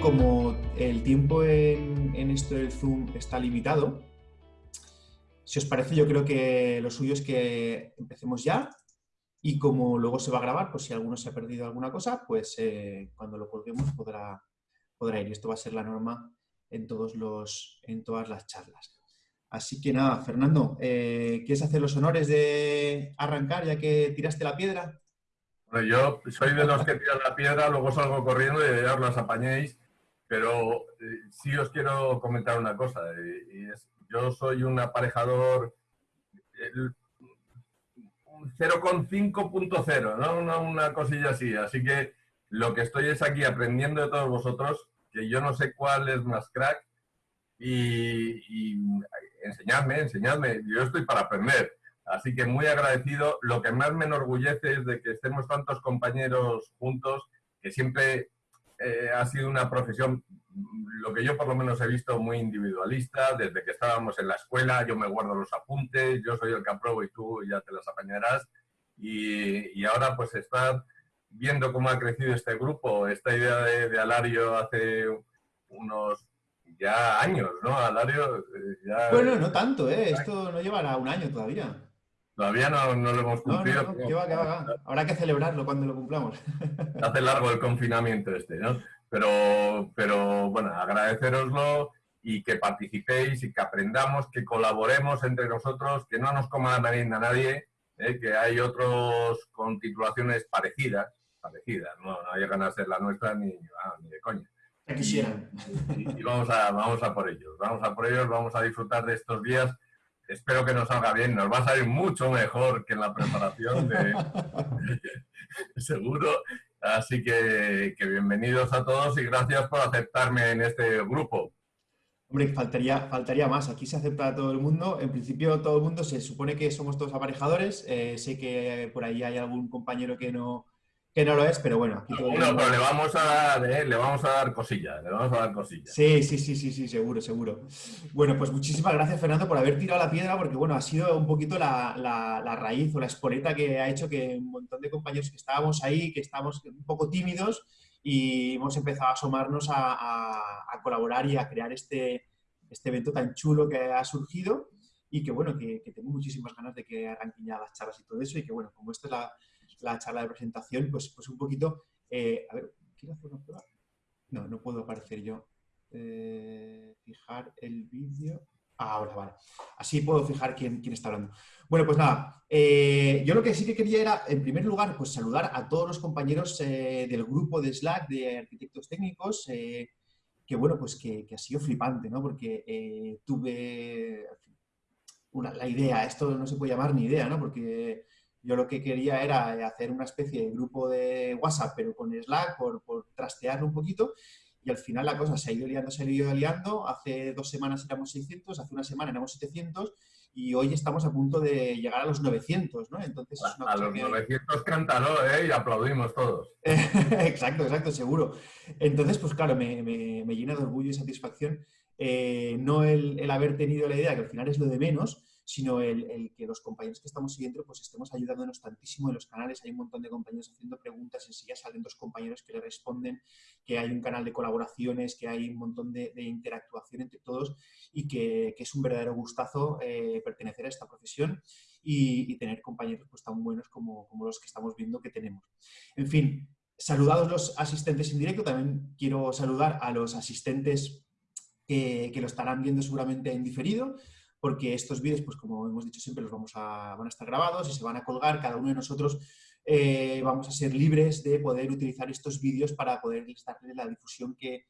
como el tiempo en, esto del Zoom está limitado, si os parece, yo creo que lo suyo es que empecemos ya y como luego se va a grabar, pues si alguno se ha perdido alguna cosa, pues eh, cuando lo colguemos podrá, podrá ir. Esto va a ser la norma en, todos los, en todas las charlas. Así que nada, Fernando, eh, ¿quieres hacer los honores de arrancar ya que tiraste la piedra? Bueno, yo soy de los que tiran la piedra, luego salgo corriendo y ya os las apañéis, pero eh, sí os quiero comentar una cosa, y es, yo soy un aparejador 0,5.0, ¿no? Una, cosilla así, así que lo que estoy es aquí aprendiendo de todos vosotros, que yo no sé cuál es más crack, y, enseñadme, enseñadme, yo estoy para aprender. Así que muy agradecido. Lo que más me enorgullece es de que estemos tantos compañeros juntos, que siempre eh, ha sido una profesión, lo que yo por lo menos he visto, muy individualista. Desde que estábamos en la escuela, yo me guardo los apuntes, yo soy el que apruebo y tú ya te las apañarás. Y, y ahora pues estar viendo cómo ha crecido este grupo, esta idea de, de Alario hace unos ya años, ¿no? Alario eh, ya... Bueno, no tanto, ¿eh? Esto no llevará un año todavía. Todavía no, no lo hemos cumplido. No, no, va, va. Habrá que celebrarlo cuando lo cumplamos. Hace largo el confinamiento este, ¿no? Pero, pero bueno, agradeceroslo y que participéis y que aprendamos, que colaboremos entre nosotros, que no nos coma la merienda nadie, ¿eh? que hay otros con titulaciones parecidas, parecidas, no, no llegan a ser la nuestra ni, ah, ni de coña. quisieran. Y, y, vamos, a, vamos a por ellos, vamos a por ellos, vamos a disfrutar de estos días espero que nos salga bien, nos va a salir mucho mejor que en la preparación, de, seguro. Así que, bienvenidos a todos y gracias por aceptarme en este grupo. Hombre, faltaría, faltaría más. Aquí se acepta a todo el mundo. En principio, todo el mundo se supone que somos todos aparejadores. Eh, sé que por ahí hay algún compañero que no, que no lo es, pero bueno. Aquí pero le vamos a dar, eh, le vamos a dar cosillas, le vamos a dar cosillas. Sí, sí, sí, sí, sí, seguro, seguro. Bueno, pues muchísimas gracias, Fernando, por haber tirado la piedra, porque bueno, ha sido un poquito la, la, raíz o la espoleta que ha hecho que un montón de compañeros que estábamos ahí, que estábamos un poco tímidos y hemos empezado a asomarnos a, a, colaborar y a crear este, este evento tan chulo que ha surgido y que bueno, que, que tengo muchísimas ganas de que arranquen ya las charlas y todo eso y que bueno, como esta es la la charla de presentación, pues, pues un poquito... Eh, a ver, ¿quiero hacer una prueba? No, no puedo aparecer yo. Eh, fijar el vídeo. Ah, ahora, vale. Así puedo fijar quién, quién está hablando. Bueno, pues nada, eh, yo lo que sí que quería era, en primer lugar, pues saludar a todos los compañeros del grupo de Slack de arquitectos técnicos, que bueno, pues que, que, ha sido flipante, ¿no? Porque tuve una, la idea, esto no se puede llamar ni idea, ¿no? Porque yo lo que quería era hacer una especie de grupo de WhatsApp, pero con Slack, por, por trastearlo un poquito, y al final la cosa se ha ido liando, se ha ido liando. Hace dos semanas éramos 600, hace una semana éramos 700 y hoy estamos a punto de llegar a los 900, ¿no? Entonces, a, los 900 cántalo, ¿eh? Y aplaudimos todos. exacto, exacto, seguro. Entonces, pues claro, me, me, me llena de orgullo y satisfacción eh, no el, el, haber tenido la idea, que al final es lo de menos, sino el, que los compañeros que estamos siguiendo pues estemos ayudándonos tantísimo en los canales. Hay un montón de compañeros haciendo preguntas, enseguida salen dos compañeros que le responden, que hay un canal de colaboraciones, que hay un montón de, interactuación entre todos y que, es un verdadero gustazo eh, pertenecer a esta profesión y, tener compañeros pues, tan buenos como, como los que estamos viendo que tenemos. En fin, saludados los asistentes en directo, también quiero saludar a los asistentes que, que, lo estarán viendo seguramente en diferido porque estos vídeos, pues como hemos dicho siempre, los vamos a, van a estar grabados y se van a colgar. Cada uno de nosotros eh, vamos a ser libres de poder utilizar estos vídeos para poder darle la difusión que,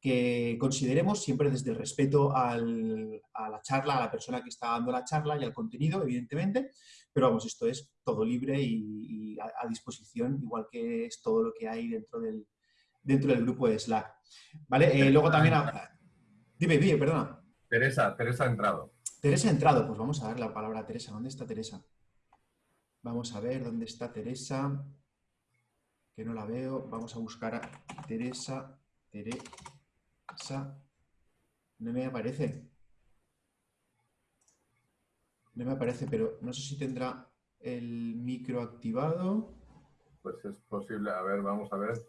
que consideremos, siempre desde el respeto al, a la charla, a la persona que está dando la charla y al contenido, evidentemente. Pero vamos, esto es todo libre y, y a, a, disposición, igual que es todo lo que hay dentro del, dentro del grupo de Slack. ¿Vale? Eh, luego también... A... Dime, dime, perdona. Teresa, Teresa ha entrado. Teresa ha entrado, pues vamos a dar la palabra a Teresa. ¿Dónde está Teresa? Vamos a ver dónde está Teresa, que no la veo. Vamos a buscar a Teresa. Teresa. No me aparece. No me aparece, pero no sé si tendrá el micro activado. Pues es posible. A ver, vamos a ver.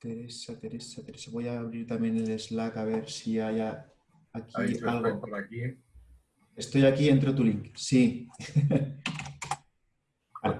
Teresa, Teresa, Teresa. Voy a abrir también el Slack a ver si hay aquí algo. Por aquí. Estoy aquí, entro tu link. Sí. vale.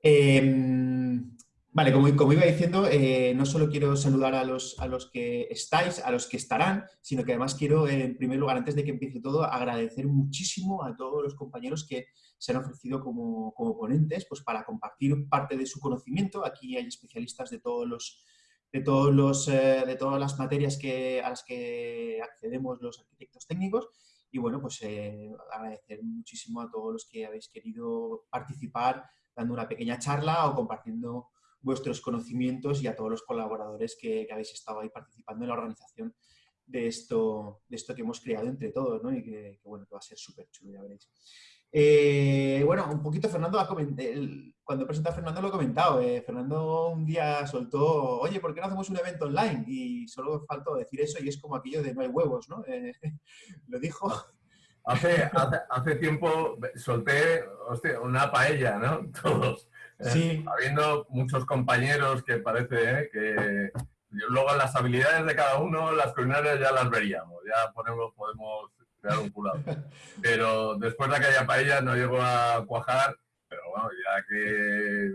Em, vale, como, como, iba diciendo, eh, no solo quiero saludar a los, a los que estáis, a los que estarán, sino que además quiero, en primer lugar, antes de que empiece todo, agradecer muchísimo a todos los compañeros que se han ofrecido como, como ponentes pues, para compartir parte de su conocimiento. Aquí hay especialistas de todos los de, todos los, eh, de todas las materias que, a las que accedemos los arquitectos técnicos. Y bueno, pues eh, agradecer muchísimo a todos los que habéis querido participar dando una pequeña charla o compartiendo vuestros conocimientos y a todos los colaboradores que, habéis estado ahí participando en la organización de esto, de esto que hemos creado entre todos, ¿no? Y que, bueno, que va a ser súper chulo, ya veréis. Eh, bueno, un poquito Fernando, cuando he presentado a Fernando lo he comentado. Eh, Fernando un día soltó, oye, ¿por qué no hacemos un evento online? Y solo faltó decir eso y es como aquello de no hay huevos, ¿no? Eh, lo dijo. Hace, hace, tiempo solté una paella, ¿no? Todos. Sí. habiendo muchos compañeros que parece que luego las habilidades de cada uno, las culinarias ya las veríamos. Ya podemos, podemos un curado. Pero después de aquella paella no llegó a cuajar, pero bueno, ya que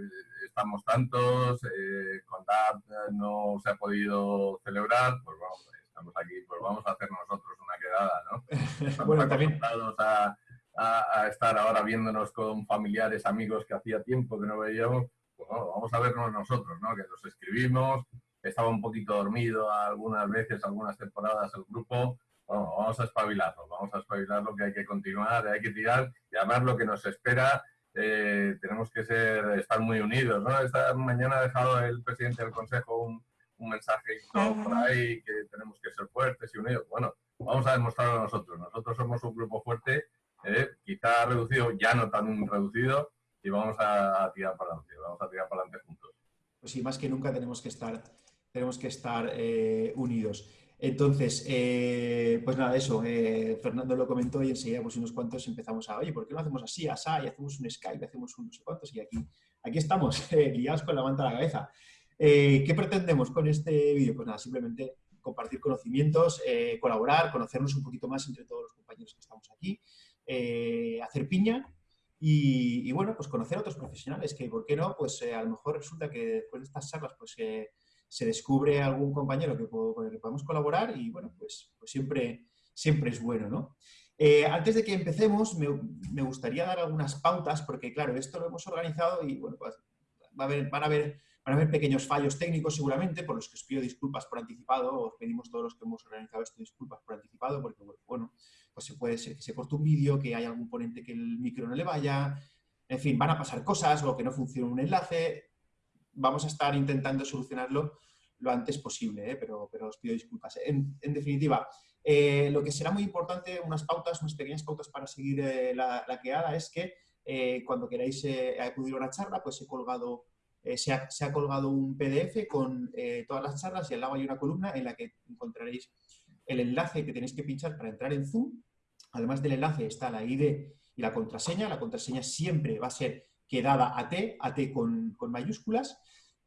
estamos tantos, eh, contar no se ha podido celebrar, pues vamos, estamos aquí, pues vamos a hacer nosotros una quedada, ¿no? Estamos bueno, acostumbrados a, a, estar ahora viéndonos con familiares, amigos que hacía tiempo que no veíamos, pues vamos a vernos nosotros, ¿no? Que nos escribimos, estaba un poquito dormido algunas veces, algunas temporadas el grupo, bueno, vamos a espabilarlo, vamos a espabilarlo que hay que continuar, hay que tirar y además lo que nos espera eh, tenemos que ser, estar muy unidos. ¿no? Esta mañana ha dejado el presidente del Consejo un, un mensaje por ahí que tenemos que ser fuertes y unidos. Bueno, vamos a demostrarlo nosotros. Nosotros somos un grupo fuerte, eh, quizá reducido, ya no tan reducido, y vamos a, tirar para adelante, vamos a tirar para adelante juntos. Pues sí, más que nunca tenemos que estar, tenemos que estar eh, unidos. Entonces, eh, pues nada, eso, eh, Fernando lo comentó y enseguida pues unos cuantos empezamos a, oye, ¿por qué no hacemos así, asá, y hacemos un Skype, hacemos un no sé cuántos? Y aquí, aquí estamos, eh, guiados con la manta a la cabeza. ¿Qué pretendemos con este vídeo? Pues nada, simplemente compartir conocimientos, colaborar, conocernos un poquito más entre todos los compañeros que estamos aquí, hacer piña y, y, bueno, pues conocer a otros profesionales que, ¿por qué no? Pues a lo mejor resulta que después de estas charlas, pues se descubre algún compañero que con el que podemos colaborar y bueno, pues, pues siempre, siempre es bueno, ¿no? Eh, antes de que empecemos, me, gustaría dar algunas pautas, porque claro, esto lo hemos organizado y bueno, pues va a haber, van, a haber, van a haber pequeños fallos técnicos seguramente, por los que os pido disculpas por anticipado, os pedimos todos los que hemos organizado esto disculpas por anticipado, porque bueno, pues se puede ser que se corte un vídeo, que haya algún ponente que el micro no le vaya, en fin, van a pasar cosas o que no funcione un enlace, vamos a estar intentando solucionarlo lo antes posible, ¿eh? pero, pero, os pido disculpas. En, definitiva, eh, lo que será muy importante, unas pautas, unas pequeñas pautas para seguir eh, la, la, quedada es que cuando queráis acudir a una charla, pues he colgado, se ha, se, ha, colgado un PDF con todas las charlas y al lado hay una columna en la que encontraréis el enlace que tenéis que pinchar para entrar en Zoom. Además del enlace está la ID y la contraseña. La contraseña siempre va a ser quedada AT, AT con, con mayúsculas,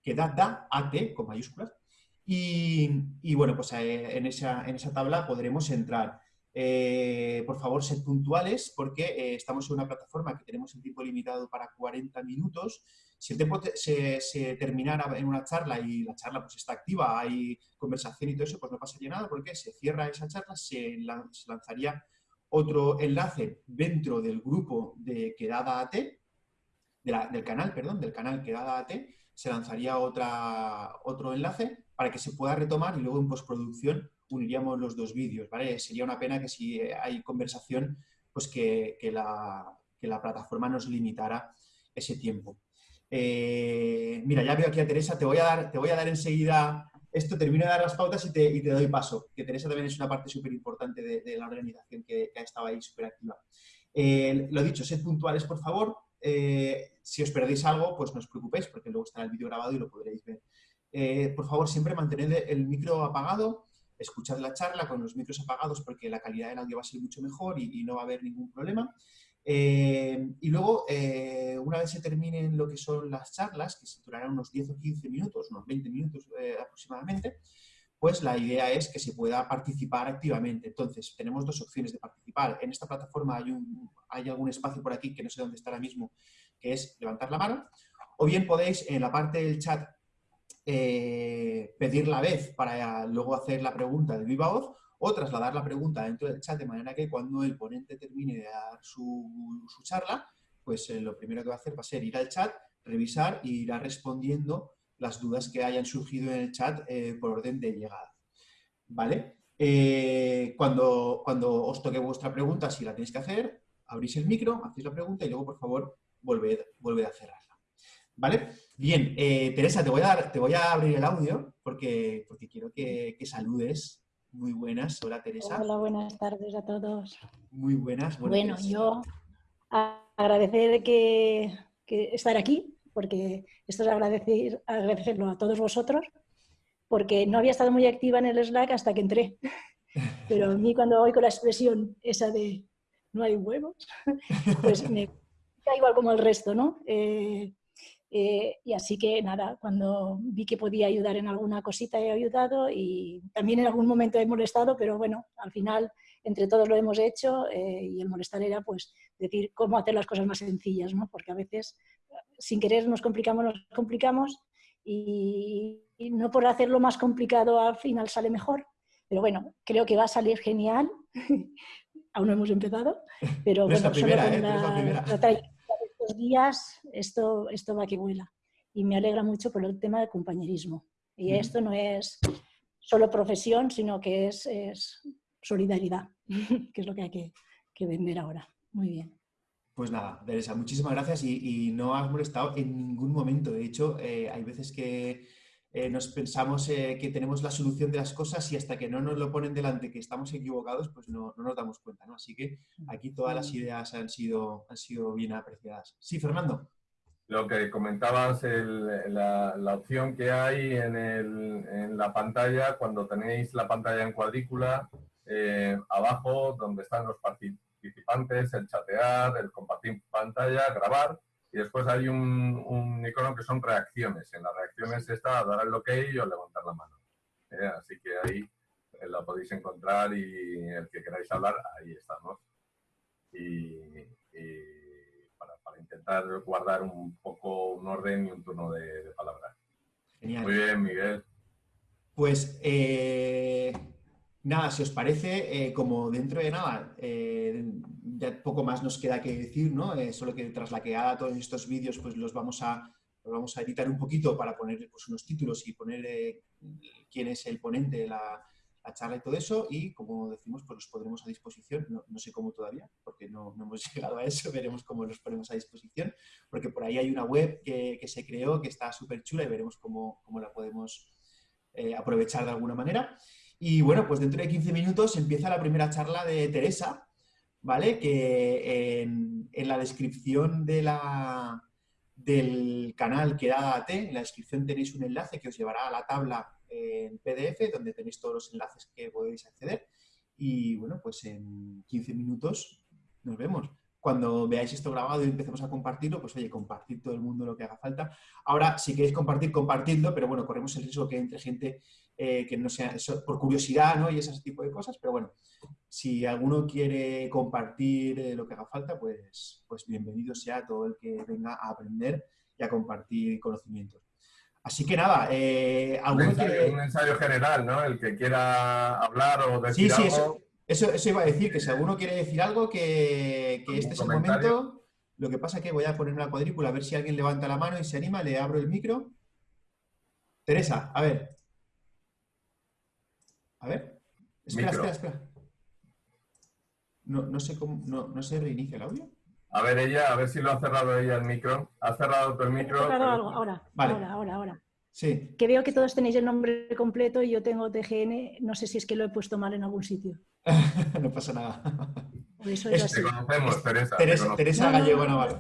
quedada AT con mayúsculas. Y, bueno, pues eh, en esa, en esa tabla podremos entrar. Eh, por favor, sed puntuales porque eh, estamos en una plataforma que tenemos el tiempo limitado para 40 minutos. Si el tiempo se, se, terminara en una charla y la charla pues está activa, hay conversación y todo eso, pues no pasaría nada porque se cierra esa charla, se, lanzaría otro enlace dentro del grupo de Quedada AT, del canal, perdón, del canal Quedada AT, se lanzaría otro enlace para que se pueda retomar y luego en postproducción uniríamos los dos vídeos, ¿vale? Sería una pena que si hay conversación, pues que, la, la, plataforma nos limitara ese tiempo. Eh, mira, ya veo aquí a Teresa, te voy a dar, te voy a dar enseguida esto, termino de dar las pautas y te, doy paso, que Teresa también es una parte súper importante de, la organización que, ha estado ahí súper activa. Eh, lo dicho, sed puntuales, por favor. Eh, si os perdéis algo, pues no os preocupéis, porque luego estará el vídeo grabado y lo podréis ver. Eh, por favor, siempre mantened el micro apagado, escuchad la charla con los micros apagados porque la calidad del audio va a ser mucho mejor y, no va a haber ningún problema. Eh, y luego, una vez se terminen lo que son las charlas, que se durarán unos 10 o 15 minutos, unos 20 minutos eh, aproximadamente, pues la idea es que se pueda participar activamente. Entonces, tenemos dos opciones de participar. En esta plataforma hay, un, hay algún espacio por aquí que no sé dónde está ahora mismo, que es levantar la mano, o bien podéis en la parte del chat eh, pedir la vez para luego hacer la pregunta de viva voz o trasladar la pregunta dentro del chat de manera que cuando el ponente termine de dar su, charla, pues eh, lo primero que va a hacer va a ser ir al chat, revisar e irá respondiendo las dudas que hayan surgido en el chat eh, por orden de llegada. ¿Vale? Cuando, cuando os toque vuestra pregunta, si la tenéis que hacer, abrís el micro, hacéis la pregunta y luego, por favor, volved, volved a cerrarla. ¿Vale? Bien, Teresa, te voy, a dar, te voy a abrir el audio porque, porque quiero que, que saludes muy buenas, hola Teresa. Hola, buenas tardes a todos. Muy buenas. Bueno, yo agradecer que, estar aquí, porque esto es agradecer, agradecerlo a todos vosotros, porque no había estado muy activa en el Slack hasta que entré. Pero a mí cuando oigo la expresión esa de no hay huevos, pues me da igual como el resto, ¿no? Eh, eh, y así que nada, cuando vi que podía ayudar en alguna cosita he ayudado y también en algún momento he molestado, pero bueno, al final entre todos lo hemos hecho eh, y el molestar era pues decir cómo hacer las cosas más sencillas, ¿no? porque a veces sin querer nos complicamos, nos complicamos y, no por hacerlo más complicado al final sale mejor, pero bueno, creo que va a salir genial. Aún no hemos empezado, pero bueno, primera, solo con ¿eh? la, días esto, esto va que vuela. Y me alegra mucho por el tema del compañerismo. Y esto no es solo profesión, sino que es, es solidaridad, que es lo que hay que, que, vender ahora. Muy bien. Pues nada, Teresa, muchísimas gracias y, no has molestado en ningún momento. De hecho, eh, hay veces que eh, nos pensamos eh, que tenemos la solución de las cosas y hasta que no nos lo ponen delante que estamos equivocados, pues no, no nos damos cuenta. ¿no? Así que aquí todas las ideas han sido, han sido bien apreciadas. Sí, Fernando. Lo que comentabas, la, la, opción que hay en, el, en, la pantalla, cuando tenéis la pantalla en cuadrícula, eh, abajo donde están los participantes, el chatear, el compartir pantalla, grabar, y después hay un, icono que son reacciones. En las reacciones está dar el ok o levantar la mano. ¿eh? Así que ahí eh, la podéis encontrar y el que queráis hablar, ahí estamos. Y, para, intentar guardar un poco un orden y un turno de, palabras. Muy bien, Miguel. Pues eh, nada, si os parece, como dentro de nada, ya poco más nos queda que decir, ¿no? Eh, solo que tras la que haga todos estos vídeos, pues los vamos a, vamos a editar un poquito para poner pues, unos títulos y poner eh, quién es el ponente de la, charla y todo eso, y como decimos, pues los pondremos a disposición, no, sé cómo todavía, porque no, hemos llegado a eso, veremos cómo los ponemos a disposición, porque por ahí hay una web que, se creó, que está súper chula y veremos cómo, cómo la podemos eh, aprovechar de alguna manera. Y bueno, pues dentro de 15 minutos empieza la primera charla de Teresa, ¿vale? Que en, la descripción del canal que da AT, en la descripción tenéis un enlace que os llevará a la tabla en PDF, donde tenéis todos los enlaces que podéis acceder. Y bueno, pues en 15 minutos nos vemos. Cuando veáis esto grabado y empecemos a compartirlo, pues oye, compartid todo el mundo lo que haga falta. Ahora, si queréis compartir, compartidlo, pero bueno, corremos el riesgo que entre gente eh, que no sea por curiosidad, ¿no? Y ese tipo de cosas, pero bueno, si alguno quiere compartir eh, lo que haga falta, pues, pues bienvenido sea todo el que venga a aprender y a compartir conocimientos. Así que nada, eh, un, ensayo, general, ¿no? El que quiera hablar o decir sí, sí, algo. Eso, eso, iba a decir, que si alguno quiere decir algo, que, que este es el momento. Lo que pasa es que voy a poner una cuadrícula a ver si alguien levanta la mano y se anima, le abro el micro. Teresa, a ver. A ver. Espera, espera, espera. No, no sé cómo, no, no se reinicia el audio. A ver ella, a ver si lo ha cerrado ella el micro. ¿Ha cerrado tu el micro? algo, ahora, ahora, ahora, ahora. Sí. Que veo que todos tenéis el nombre completo y yo tengo TGN, no sé si es que lo he puesto mal en algún sitio. no pasa nada. eso es, Te conocemos, Teresa. Teresa, Gallego Navarro.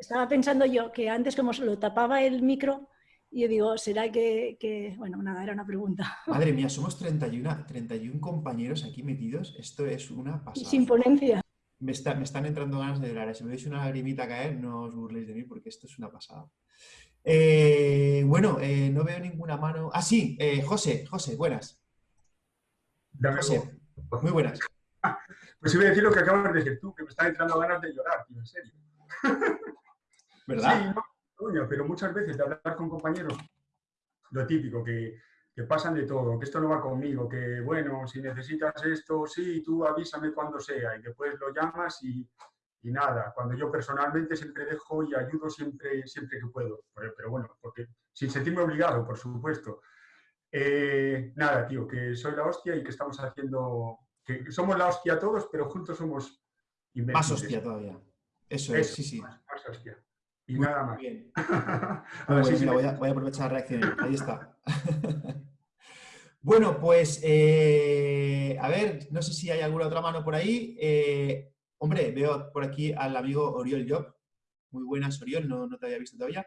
estaba pensando yo que antes como se lo tapaba el micro, y yo digo, ¿será que, Bueno, nada, era una pregunta. Madre mía, somos 31, 31 compañeros aquí metidos. Esto es una pasada. Sin ponencia. me, están entrando ganas de llorar. Si me veis una lagrimita caer, no os burléis de mí porque esto es una pasada. Eh, bueno, eh, no veo ninguna mano. Ah, sí, eh, José, José, buenas. José, muy buenas. Pues iba a decir lo que acabas de decir tú, que me están entrando ganas de llorar, tío, en serio. ¿Verdad? Sí, no, pero muchas veces de hablar con compañeros, lo típico, que, que pasan de todo, que esto no va conmigo, que bueno, si necesitas esto, sí, tú avísame cuando sea y después lo llamas y, y nada, cuando yo personalmente siempre dejo y ayudo siempre, siempre que puedo, pero, bueno, porque sin sentirme obligado, por supuesto. Eh, nada, tío, que soy la hostia y que estamos haciendo, que somos la hostia todos, pero juntos somos Más hostia todavía. Eso, es, sí, sí. Más, hostia. Y nada más. Bien. voy, a, aprovechar la reacción. Ahí está. bueno, pues, eh, a ver, no sé si hay alguna otra mano por ahí. Eh, Hombre, veo por aquí al amigo Oriol Job. Muy buenas, Oriol, no, te había visto todavía.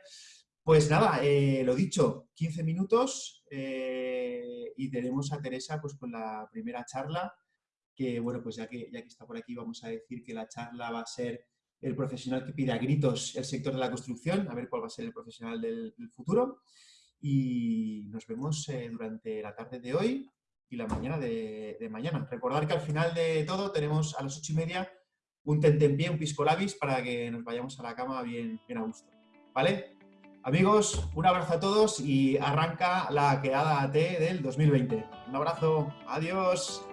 Pues nada, eh, lo dicho, 15 minutos eh, y tenemos a Teresa pues con la primera charla, que bueno, pues ya que, ya que está por aquí vamos a decir que la charla va a ser el profesional que pide a gritos el sector de la construcción, a ver cuál va a ser el profesional del, futuro. Y nos vemos eh, durante la tarde de hoy y la mañana de, de, mañana. Recordar que al final de todo tenemos a las ocho y media un tentempié, un pisco labis para que nos vayamos a la cama bien, bien a gusto. ¿Vale? Amigos, un abrazo a todos y arranca la quedada AT del 2020. Un abrazo, adiós.